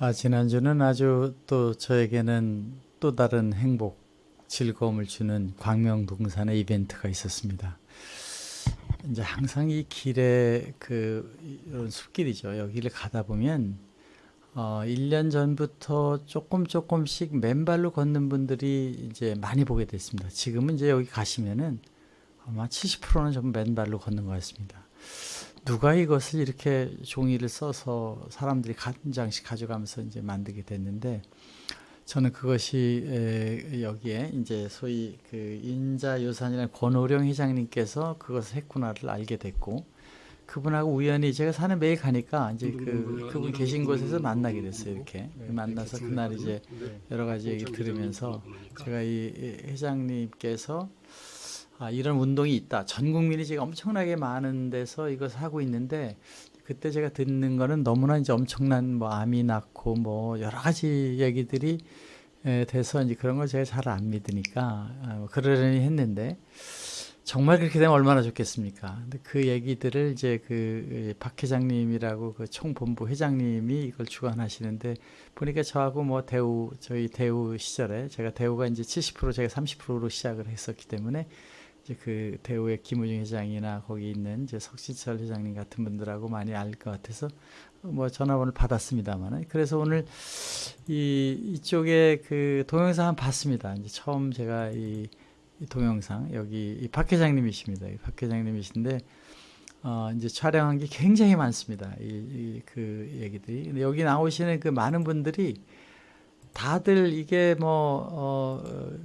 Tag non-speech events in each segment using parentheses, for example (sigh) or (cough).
아, 지난주는 아주 또 저에게는 또 다른 행복, 즐거움을 주는 광명동산의 이벤트가 있었습니다. 이제 항상 이 길에 그 이런 숲길이죠. 여기를 가다 보면 어, 1년 전부터 조금 조금씩 맨발로 걷는 분들이 이제 많이 보게 됐습니다. 지금은 이제 여기 가시면은 아마 70%는 전부 맨발로 걷는 것 같습니다. 누가 이것을 이렇게 종이를 써서 사람들이 한 장씩 가져가면서 이제 만들게 됐는데 저는 그것이 에, 여기에 이제 소위 그 인자유산이라는 권오령 회장님께서 그것을 했구나를 알게 됐고 그분하고 우연히 제가 사는 매일 가니까 이제 그 그분 계신 곳에서 만나게 됐어요 이렇게. 만나서 그날 이제 여러 가지 얘기 들으면서 제가 이 회장님께서 아, 이런 운동이 있다. 전 국민이 지금 엄청나게 많은 데서 이것을 하고 있는데 그때 제가 듣는 거는 너무나 이제 엄청난 뭐 암이 낳고 뭐 여러 가지 얘기들이 에, 돼서 이제 그런 걸 제가 잘 안 믿으니까 아, 뭐 그러려니 했는데 정말 그렇게 되면 얼마나 좋겠습니까? 근데 그 얘기들을 이제 그 박 회장님이라고 그 총본부 회장님이 이걸 주관하시는데 보니까 저하고 뭐 대우 저희 대우 시절에 제가 대우가 이제 70% 제가 30%로 시작을 했었기 때문에 이제 그 대우의 김우중 회장이나 거기 있는 이제 석진철 회장님 같은 분들하고 많이 알 것 같아서 뭐 전화번호를 받았습니다만은 그래서 오늘 이 이쪽에 그 동영상 봤습니다. 이제 처음 제가 이, 이 동영상 여기 이 박 회장님이십니다. 박 회장님이신데 어 이제 촬영한 게 굉장히 많습니다. 이, 이 그 얘기들이 근데 여기 나오시는 그 많은 분들이 다들 이게 뭐, 어,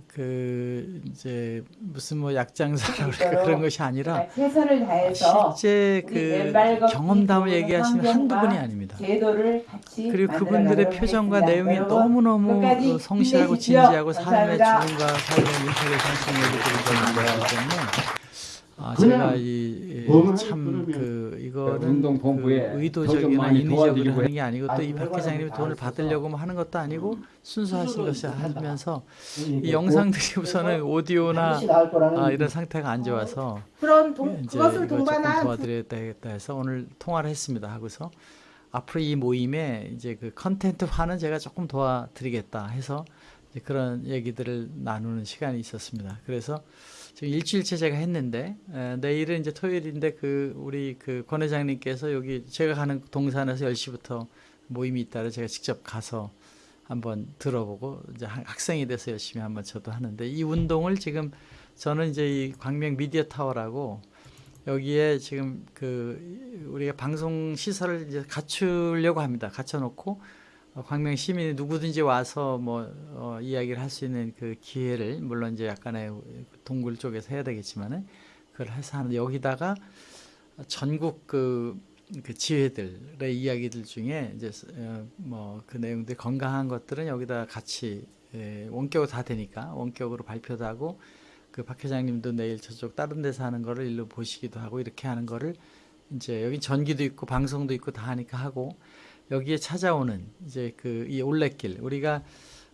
그, 이제, 무슨 뭐 약장사라고 그럴까 (laughs) 그런 것이 아니라, 최선을 다해서 실제 그 경험담을 얘기하시는 한두 분이 아닙니다. 그리고 그분들의 표정과. 내용이 너무너무 그 성실하고. 진지하고 삶의 감사합니다. 죽음과 삶의 얘기들을 전하는 거기 때문에, 아, 제가 이, 참, 그, 이거는 그더 의도적이나 인위적으로 하는 게 아니고 또 이 박 회장님이 다 돈을. 받으려고 뭐 하는 것도 아니고 순수하신 것이 하면서 이 이게 영상들이 우선은 오디오나 아, 이런 상태가 안 좋아서 그런 동, 이제 그것을 동반한 도와드려야겠다 해서 오늘 통화를 했습니다 하고서 앞으로 이 모임에 이제 그 컨텐츠화는 제가 조금 도와드리겠다 해서 이제 그런 얘기들을 나누는 시간이 있었습니다. 그래서 지금 일주일째 제가 했는데 에, 내일은 이제 토요일인데 그 우리 그 권 회장님께서 여기 제가 가는 동산에서 10시부터 모임이 있다를 제가 직접 가서 한번 들어보고 이제 학- 학생이 돼서 열심히 한번 저도 하는데 이 운동을 지금 저는 이제 이 광명 미디어 타워라고 여기에 지금 그 우리가 방송 시설을 이제 갖추려고 합니다. 갖춰놓고 어, 광명 시민이 누구든지 와서 뭐 어, 이야기를 할 수 있는 그 기회를 물론 이제 약간의 동굴 쪽에서 해야 되겠지만은 그걸 해서 하는 여기다가 전국 그, 그 지회들의 이야기들 중에 이제 어, 뭐그 내용들 건강한 것들은 여기다 같이 예, 원격으로 다 되니까 원격으로 발표도 하고 그 박 회장님도 내일 저쪽 다른 데서 하는 거를 일로 보시기도 하고 이렇게 하는 거를 이제 여기 전기도 있고 방송도 있고 다 하니까 하고 여기에 찾아오는 이제 그 이 올레길 우리가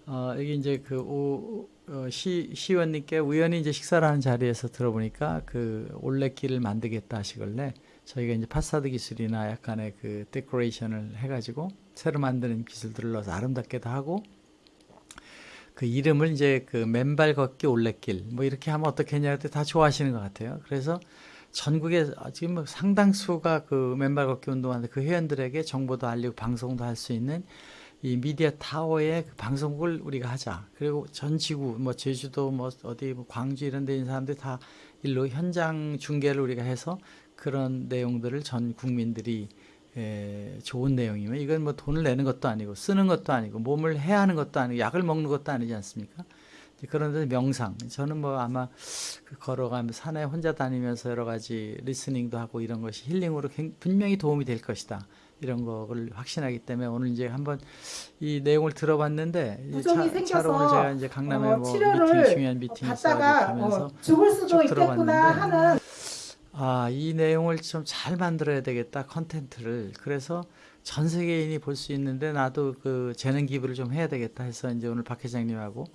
어 여기 이제 그 오, 어, 시 시의원님께 우연히 이제 식사를 하는 자리에서 들어보니까 그 올레길을 만들겠다 하시길래 저희가 이제 파사드 기술이나 약간의 그 데코레이션을 해가지고 새로 만드는 기술들을 넣어서 아름답게도 하고 그 이름을 이제 그 맨발 걷기 올레길 뭐 이렇게 하면 어떻겠냐 그때 다 좋아하시는 것 같아요. 그래서 전국에 지금 뭐 상당수가 그 맨발 걷기 운동하는데 그 회원들에게 정보도 알리고 방송도 할 수 있는 이 미디어 타워의 그 방송국을 우리가 하자. 그리고 전 지구 뭐 제주도 뭐 어디 뭐 광주 이런 데 있는 사람들이 다 일로 현장 중계를 우리가 해서 그런 내용들을 전 국민들이 에, 좋은 내용이면 이건 뭐 돈을 내는 것도 아니고 쓰는 것도 아니고 몸을 해야 하는 것도 아니고 약을 먹는 것도 아니지 않습니까? 그런데 명상 저는 뭐 아마 그 걸어가면서 산에 혼자 다니면서 여러 가지 리스닝도 하고 이런 것이 힐링으로 굉- 분명히 도움이 될 것이다 이런 거를 확신하기 때문에 오늘 이제 한번 이 내용을 들어봤는데 이 부종이 차, 오늘 생겨서 제가 이제 강남에 어, 뭐 치료를 미팅 중요한 미팅 가면서 어, 죽을 수도 쭉 있겠구나 하는 아, 이 내용을 좀 잘 만들어야 되겠다, 컨텐츠를. 그래서 전 세계인이 볼 수 있는데 나도 그 재능 기부를 좀 해야 되겠다 해서 이제 오늘 박 회장님하고 어,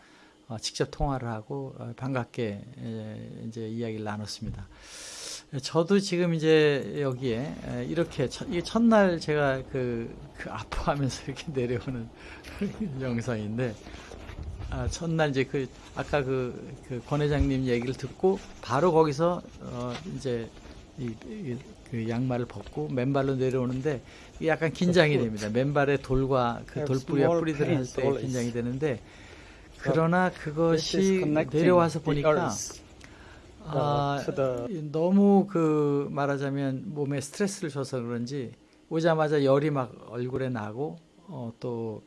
직접 통화를 하고 어, 반갑게 에, 이제 이야기를 나눴습니다. 저도 지금 이제 여기에 에, 이렇게 첫, 첫날 제가 그, 그 아파하면서 (laughs) 이렇게 내려오는 (laughs) 영상인데 아, 첫날 이제 그 아까 그, 그 권 회장님 얘기를 듣고 바로 거기서 어 이제 이, 이- 그 양말을 벗고 맨발로 내려오는데 약간 긴장이 됩니다. 맨발에 돌과 그 Have 돌뿌리와 small 뿌리들 할 때. 긴장이 되는데 그러나 그것이 내려와서 보니까 earth, 아, 너무 그 말하자면 몸에 스트레스를 줘서 그런지 오자마자 열이 막 얼굴에 나고 어, 또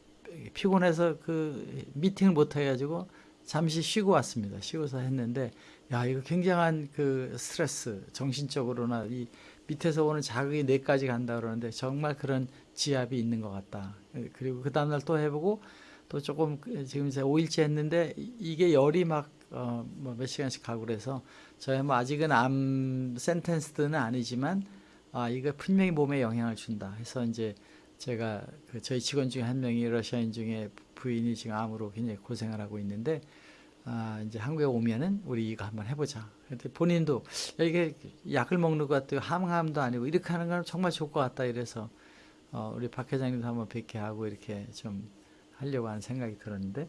피곤해서 그 미팅을 못 해가지고 잠시 쉬고 왔습니다. 쉬고서 했는데 야 이거 굉장한 그 스트레스 정신적으로나 이 밑에서 오는 자극이 뇌까지 간다 그러는데 정말 그런 지압이 있는 것 같다. 그리고 그 다음날 또 해보고 또 조금 그 지금 이제 5일째 했는데 이- 이게 열이 막 어, 뭐 몇 시간씩 가고 그래서 저희 뭐 아직은 암 센텐스드는 아니지만 아 이거 분명히 몸에 영향을 준다 해서 이제 제가 그 저희 직원 중에 한 명이 러시아인 중에 부인이 지금 암으로 굉장히 고생을 하고 있는데 아 이제 한국에 오면은 우리 이거 한번 해보자. 근데 본인도 야, 이게 약을 먹는 것 같아요. 항암도 아니고 이렇게 하는 건 정말 좋을 것 같다 이래서 어, 우리 박 회장님도 한번 뵙게 하고 이렇게 좀 하려고 하는 생각이 들었는데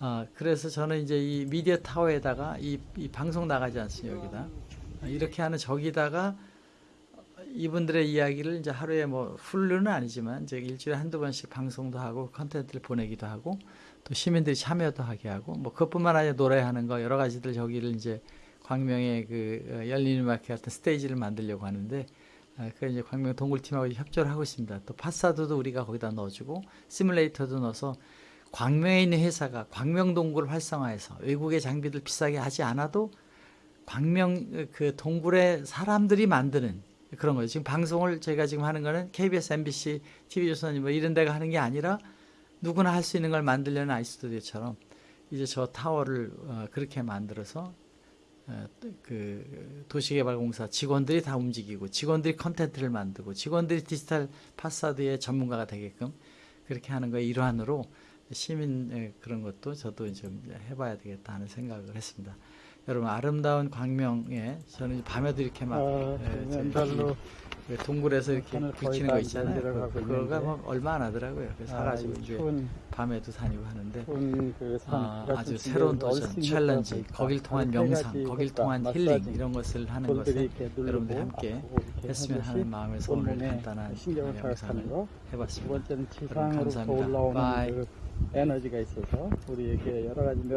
아 그래서 저는 이제 이 미디어 타워에다가 이, 이 방송 나가지 않습니까 여기다? 아, 이렇게 하는 저기다가 이분들의 이야기를 이제 하루에 뭐 훌루는 아니지만 이제 일주일에 한두 번씩 방송도 하고 컨텐츠를 보내기도 하고 또 시민들이 참여도 하게 하고 뭐 그것뿐만 아니라 노래하는 거 여러 가지들 저기를 이제 광명의 그 어, 열린 음악회 같은 스테이지를 만들려고 하는데 아, 그 이제 광명 동굴팀하고 협조를 하고 있습니다. 또 파사도도 우리가 거기다 넣어주고 시뮬레이터도 넣어서 광명에 있는 회사가 광명 동굴을 활성화해서 외국의 장비들 비싸게 하지 않아도 광명 그 동굴의 사람들이 만드는 그런 거죠. 지금 방송을 저희가 지금 하는 거는 KBS, MBC, TV조선 뭐 이런 데가 하는 게 아니라 누구나 할 수 있는 걸 만들려는 아이스튜디오처럼 이제 저 타워를 어, 그렇게 만들어서 어, 그 도시개발공사 직원들이 다 움직이고 직원들이 컨텐츠를 만들고 직원들이 디지털 파사드의 전문가가 되게끔 그렇게 하는 거의 일환으로 시민 의 그런 것도 저도 좀 해봐야 되겠다 하는 생각을 했습니다. 여러분 아름다운 광명에 저는 밤에도 이렇게 막 어, 예, 그 동굴에서 이렇게 다거 있잖아요. 그- 그거가. 뭐 얼마 안 하더라고요. 그래서 아, 사가지고 이 이제 밤에도 다니고 하는데 그 산, 아, 집에 새로운 도전, 챌린지. 거길 통한 명상, 거길 통한 힐링 이런 것을 하는 누르고 여러분들이 함께 했으면 하는 마음에서 오늘 간단한. 두 해봤습니다. 감사합니다. 올라오는 바이. 그 에너지가 있어서 우리에게 여러 가지 면